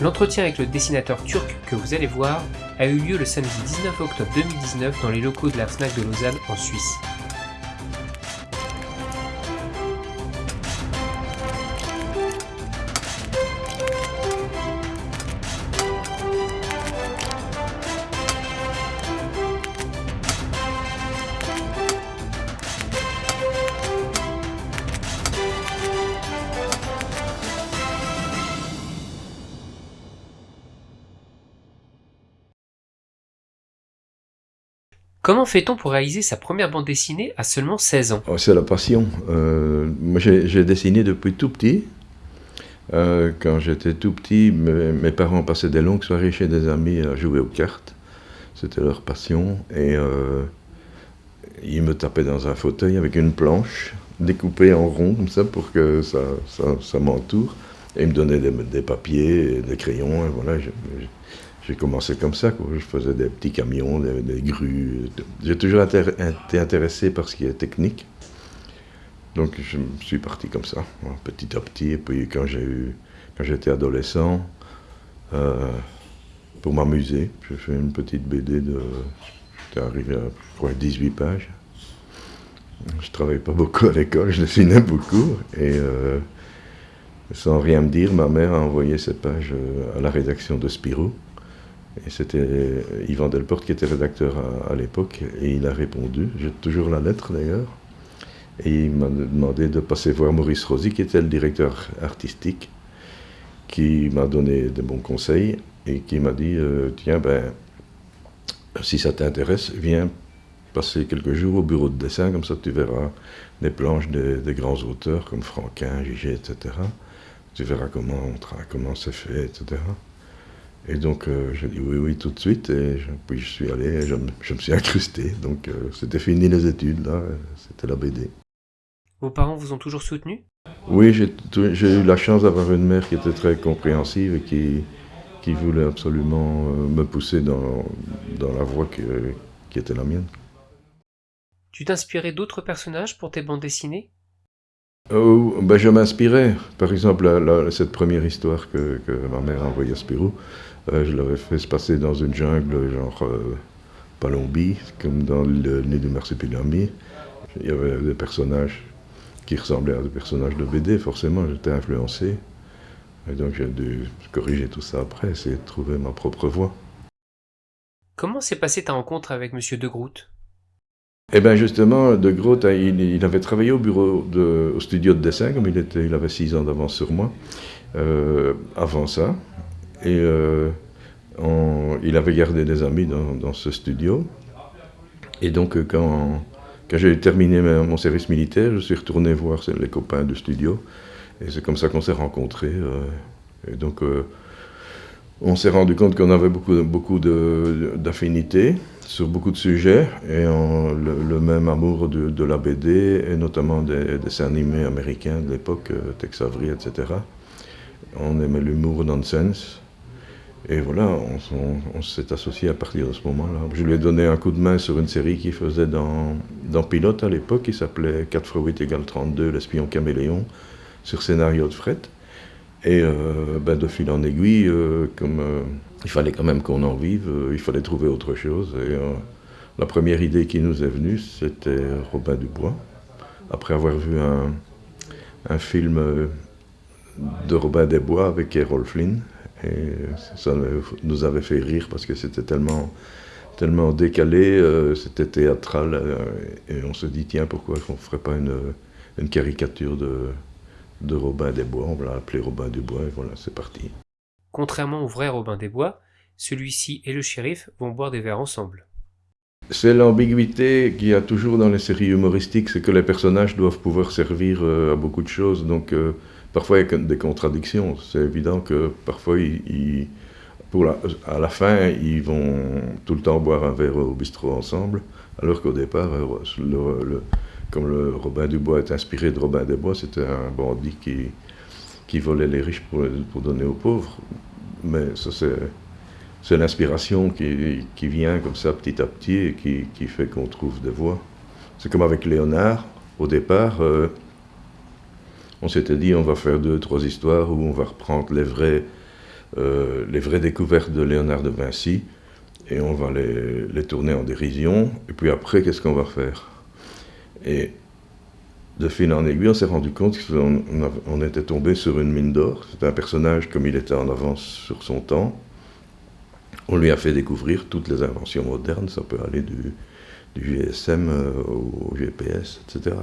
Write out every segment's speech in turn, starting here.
L'entretien avec le dessinateur turc que vous allez voir a eu lieu le samedi 19 octobre 2019 dans les locaux de la FNAC de Lausanne en Suisse. Comment fait-on pour réaliser sa première bande dessinée à seulement 16 ans? Oh, C'est la passion. Euh, moi, j'ai dessiné depuis tout petit. Euh, quand j'étais tout petit, mes, parents passaient des longues soirées chez des amis à jouer aux cartes. C'était leur passion. Et euh, ils me tapaient dans un fauteuil avec une planche découpée en rond, comme ça, pour que ça, ça, m'entoure. Et ils me donnaient des, papiers, des crayons, voilà. J'ai commencé comme ça, je faisais des petits camions, des, grues. J'ai toujours été intéressé par ce qui est technique. Donc je suis parti comme ça, hein, petit à petit. Et puis quand j'ai eu, quand j'étais adolescent, euh, pour m'amuser, j'ai fait une petite BD de, j'étais arrivé à 18 pages. Je travaillais pas beaucoup à l'école, je dessinais beaucoup. Et euh, sans rien me dire, ma mère a envoyé cette page euh, à la rédaction de Spirou. C'était Yvan Delporte qui était rédacteur à, l'époque, et il a répondu, j'ai toujours la lettre d'ailleurs, et il m'a demandé de passer voir Maurice Rosy, qui était le directeur artistique, qui m'a donné de bons conseils, et qui m'a dit, euh, tiens, ben, si ça t'intéresse, viens passer quelques jours au bureau de dessin, comme ça tu verras des planches des, grands auteurs comme Franquin, Gigé, etc. Tu verras comment, comment c'est fait, etc. Et donc euh, j'ai dit oui, oui, tout de suite. Et puis je suis allé, et je, me suis incrusté. Donc euh, c'était fini les études, là, c'était la BD. Vos parents vous ont toujours soutenu? Oui, j'ai eu la chance d'avoir une mère qui était très compréhensive et qui, qui voulait absolument euh, me pousser dans, dans la voie qui était la mienne. Tu t'inspirais d'autres personnages pour tes bandes dessinées? Oh, ben Je m'inspirais. Par exemple, cette première histoire que, que, ma mère a envoyée à Spirou, je l'avais fait se passer dans une jungle, genre euh, Palombie, comme dans le nid du marsupilami. Il y avait des personnages qui ressemblaient à des personnages de BD, forcément, j'étais influencé. Et donc j'ai dû corriger tout ça après, essayer de trouver ma propre voie. Comment s'est passée ta rencontre avec M. De Groot? Eh bien justement, De Groot, hein, il, avait travaillé au bureau, de, au studio de dessin, comme il, était, il avait six ans d'avance sur moi. Euh, avant ça, et euh, il avait gardé des amis dans, ce studio. Et donc, euh, quand, quand j'ai terminé mon service militaire, je suis retourné voir les copains du studio. Et c'est comme ça qu'on s'est rencontrés. Euh, et donc, on s'est rendu compte qu'on avait beaucoup, beaucoup d'affinités sur beaucoup de sujets, et le, même amour de, la BD, et notamment des, dessins animés américains de l'époque, Tex Avery, etc. On aimait l'humour nonsense, et voilà, on, s'est associé à partir de ce moment-là. Je lui ai donné un coup de main sur une série qu'il faisait dans, dans Pilote à l'époque, qui s'appelait 4 x 8 égale 32, l'espion caméléon, sur scénario de fret. Et euh, ben, de fil en aiguille, euh, comme euh, il fallait quand même qu'on en vive, il fallait trouver autre chose. Et la première idée qui nous est venue, c'était Robin Dubois. Après avoir vu un, un film de Robin Desbois avec Errol Flynn, et ça nous avait fait rire parce que c'était tellement, tellement décalé, euh, c'était théâtral. Euh, et on se dit, tiens, pourquoi on ne ferait pas une, une caricature de, de Robin des Bois On va l'appeler Robin des Bois et voilà, c'est parti. Contrairement au vrai Robin des Bois, celui-ci et le shérif vont boire des verres ensemble. C'est l'ambiguïté qu'il y a toujours dans les séries humoristiques, c'est que les personnages doivent pouvoir servir euh, à beaucoup de choses. Donc, Parfois, il y a des contradictions. C'est évident que parfois, pour à la fin, ils vont tout le temps boire un verre au bistrot ensemble, alors qu'au départ, le, comme le Robin Dubois est inspiré de Robin des Bois, c'était un bandit qui, qui volait les riches pour, pour donner aux pauvres. Mais ça, c'est l'inspiration qui, qui, vient comme ça petit à petit et qui, qui fait qu'on trouve des voix. C'est comme avec Léonard, au départ. Euh, on s'était dit on va faire deux, trois histoires où on va reprendre les vrais, euh, les vraies découvertes de Léonard de Vinci, et on va les, les tourner en dérision, et puis après, qu'est-ce qu'on va faire? Et de fil en aiguille, on s'est rendu compte qu'on on était tombé sur une mine d'or. C'était un personnage, comme il était en avance sur son temps, on lui a fait découvrir toutes les inventions modernes, ça peut aller du, du GSM euh, au GPS, etc.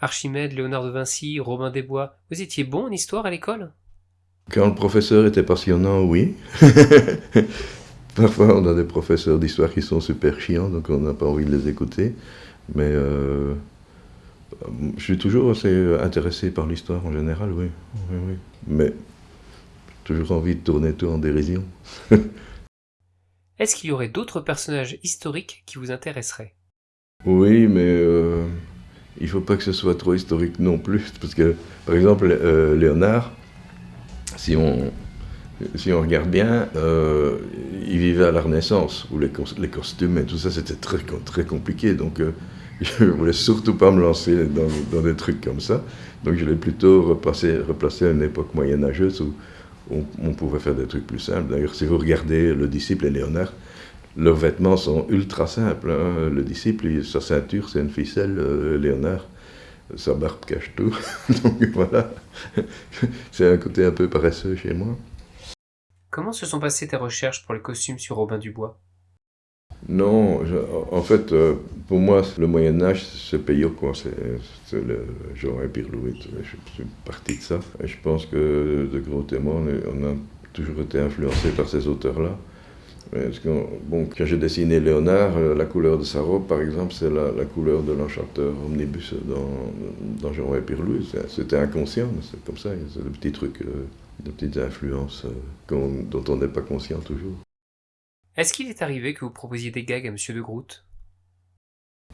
Archimède, Léonard de Vinci, Robin des Bois, vous étiez bon en histoire à l'école? Quand le professeur était passionnant, oui. Parfois, on a des professeurs d'histoire qui sont super chiants, donc on n'a pas envie de les écouter. Mais euh, je suis toujours assez intéressé par l'histoire en général, oui. oui, oui. Mais toujours envie de tourner tout en dérision. Est-ce qu'il y aurait d'autres personnages historiques qui vous intéresseraient? Oui, mais euh, il ne faut pas que ce soit trop historique non plus, parce que, par exemple, euh, Léonard, si on, si on regarde bien, euh, il vivait à la Renaissance, où les, les costumes et tout ça, c'était très, très compliqué, donc euh, je ne voulais surtout pas me lancer dans, des trucs comme ça, donc je l'ai plutôt replacé, replacé à une époque moyenâgeuse où on, on, pouvait faire des trucs plus simples. D'ailleurs, si vous regardez le disciple et Léonard, leurs vêtements sont ultra simples. Hein. Le disciple, sa ceinture, c'est une ficelle. Euh, Léonard, sa barbe cache tout. Donc voilà, c'est un côté un peu paresseux chez moi. Comment se sont passées tes recherches pour les costumes sur Robin Dubois? Non, je, en fait, euh, pour moi, le Moyen-Âge, c'est payot, quoi. C'est le genre Pierre Louis. Je suis parti de ça. Et je pense que de gros témoins, on a toujours été influencé par ces auteurs-là. Bon, quand j'ai dessiné Léonard, euh, la couleur de sa robe, par exemple, c'est la, la, couleur de l'enchanteur omnibus dans, dans Jean Pierre Louis. C'était inconscient, c'est comme ça. C'est des petits trucs, euh, des petites influences dont on n'est pas conscient toujours. Est-ce qu'il est arrivé que vous proposiez des gags à Monsieur de Groot?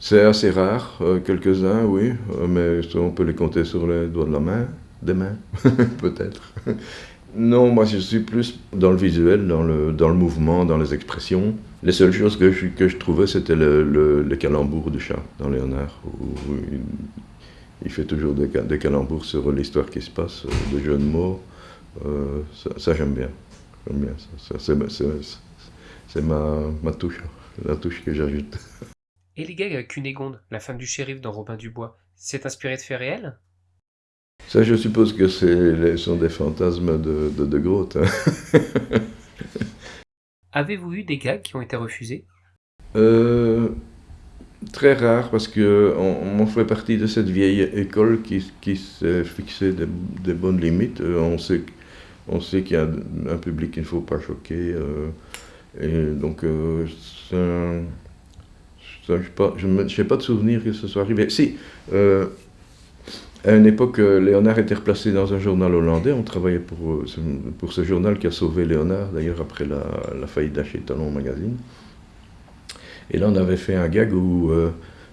C'est assez rare, euh, quelques-uns, oui, euh, mais on peut les compter sur les doigts de la main, des mains, peut-être. Non, moi je suis plus dans le visuel, dans le, dans le mouvement, dans les expressions. Les seules choses que je, que je trouvais, c'était le, le, le, calembour du chat dans Léonard, il, fait toujours des, des calembours sur l'histoire qui se passe, euh, de jeux de mots. Euh, ça, j'aime bien. Bien ça. c'est ma, ma touche, la touche que j'ajoute. Et les gags avec Cunégonde, la femme du shérif dans Robin Dubois, c'est inspiré de faits réels? Ça, je suppose que ce sont des fantasmes de, de, de Grotte. Hein. Avez-vous eu des gags qui ont été refusés? Euh, Très rare, parce qu'on on fait partie de cette vieille école qui, qui s'est fixé des, des, bonnes limites. Euh, on sait, on sait qu'il y a un public qu'il ne faut pas choquer. Euh, et donc, euh, je n'ai pas de souvenir que ce soit arrivé. Si, à une époque, euh, Léonard était replacé dans un journal hollandais. On travaillait pour, euh, pour ce journal qui a sauvé Léonard, d'ailleurs, après la, la faillite d'Aché Talon Magazine. Et là, on avait fait un gag où euh,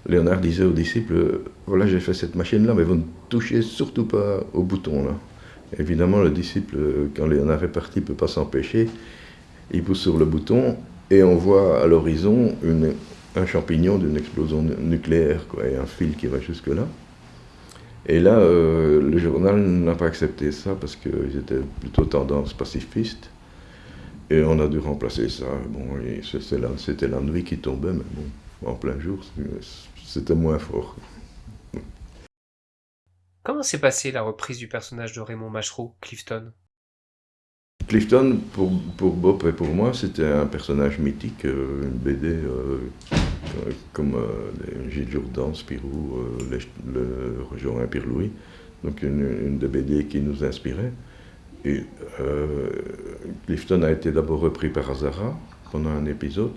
Léonard disait aux disciples Voilà, j'ai fait cette machine-là, mais vous ne touchez surtout pas au bouton. là. Évidemment, le disciple, quand Léonard est parti, ne peut pas s'empêcher il pousse sur le bouton et on voit à l'horizon un champignon d'une explosion nucléaire, quoi, et un fil qui va jusque-là. Et là, euh, le journal n'a pas accepté ça parce qu'ils étaient plutôt tendance pacifiste. Et on a dû remplacer ça. Bon, c'était la, la nuit qui tombait, mais bon, en plein jour, c'était moins fort. Comment s'est passée la reprise du personnage de Raymond Machereau, Clifton? Clifton, pour, pour, Bob et pour moi, c'était un personnage mythique, euh, une BD euh, comme euh, Gilles Jourdan, Spirou, euh, le, le Jorin Pierre-Louis, donc une, une, des BD qui nous inspirait. Et euh, Clifton a été d'abord repris par Azara pendant un épisode,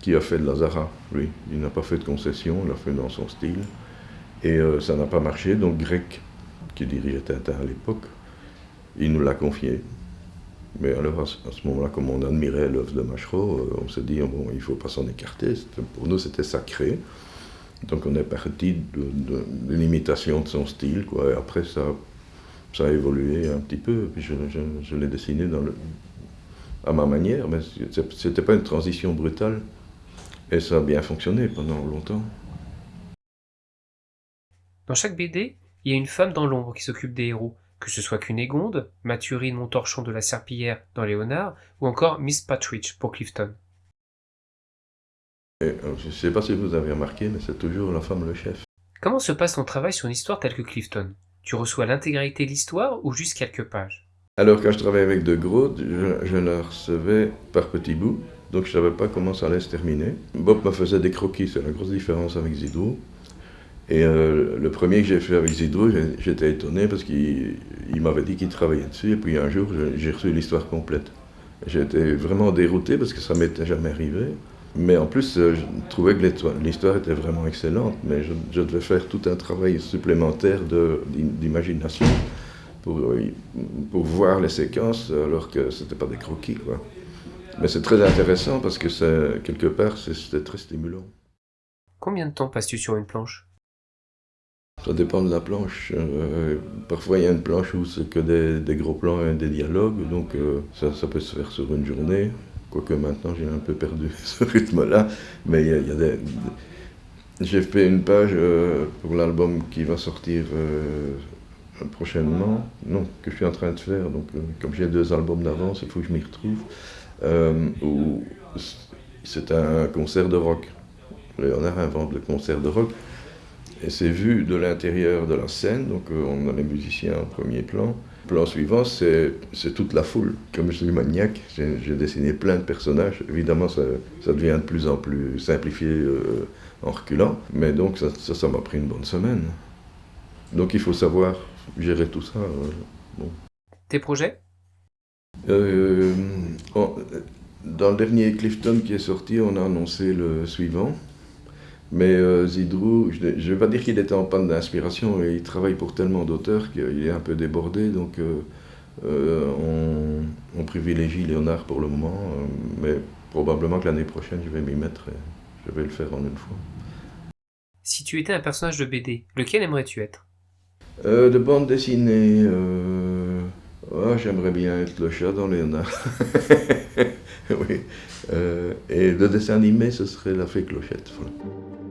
qui a fait de Lazara, lui? Il n'a pas fait de concession, il l'a fait dans son style. Et ça n'a pas marché, donc Grec, qui dirigeait Tintin à l'époque, il nous l'a confié. Mais alors, à ce moment-là, comme on admirait l'œuvre de Machereau, euh, on s'est dit, bon, il ne faut pas s'en écarter. Pour nous, c'était sacré. Donc, on est parti de, de, de l'imitation de son style, après, ça, a évolué un petit peu. Puis je, l'ai dessiné à ma manière, mais ce n'était pas une transition brutale. Et ça a bien fonctionné pendant longtemps. Dans chaque BD, il y a une femme dans l'ombre qui s'occupe des héros. Que ce soit Cunégonde, Mathurine Montorchon de la Serpillière dans Léonard, ou encore Miss Patridge pour Clifton. Et, euh, je ne sais pas si vous avez remarqué, mais c'est toujours la femme le chef. Comment se passe ton travail sur une histoire telle que Clifton? Tu reçois l'intégralité de l'histoire ou juste quelques pages? Alors quand je travaillais avec De Groot, je, je la recevais par petits bouts, donc je ne savais pas comment ça allait se terminer. Bob me faisait des croquis, c'est la grosse différence avec Zidou. Et euh, le premier que j'ai fait avec Zidro, j'étais étonné parce qu'il m'avait dit qu'il travaillait dessus. Et puis un jour, j'ai reçu l'histoire complète. J'étais vraiment dérouté parce que ça m'était jamais arrivé. Mais en plus, euh, je trouvais que l'histoire était vraiment excellente, mais je, devais faire tout un travail supplémentaire d'imagination pour, pour voir les séquences alors que ce n'était pas des croquis. Mais c'est très intéressant parce que quelque part, c'était très stimulant. Combien de temps passes-tu sur une planche? Ça dépend de la planche. Euh, parfois, il y a une planche où c'est que des, gros plans et des dialogues, donc euh, ça, peut se faire sur une journée. Quoique maintenant, j'ai un peu perdu ce rythme-là. Mais il y a, des. J'ai fait une page euh, pour l'album qui va sortir prochainement, non, que je suis en train de faire. Donc, comme j'ai deux albums d'avance, il faut que je m'y retrouve. où c'est un concert de rock. Léonard invente le concert de rock. Et c'est vu de l'intérieur de la scène, donc euh, on a les musiciens en premier plan. Le plan suivant, c'est toute la foule. Comme je suis maniaque, j'ai dessiné plein de personnages. Évidemment, ça, ça, devient de plus en plus simplifié euh, en reculant, mais donc ça, ça m'a pris une bonne semaine. Donc il faut savoir gérer tout ça. Euh, bon. Tes projets? Dans le dernier Clifton qui est sorti, on a annoncé le suivant. Mais euh, Zidrou, je ne vais pas dire qu'il était en panne d'inspiration, il travaille pour tellement d'auteurs qu'il est un peu débordé, donc euh, euh, on, privilégie Léonard pour le moment, mais probablement que l'année prochaine je vais m'y mettre et je vais le faire en une fois. Si tu étais un personnage de BD, lequel aimerais-tu être? De bande dessinée, oh, j'aimerais bien être le chat dans Léonard. oui. et de dessin animé, ce serait la fée clochette. Voilà.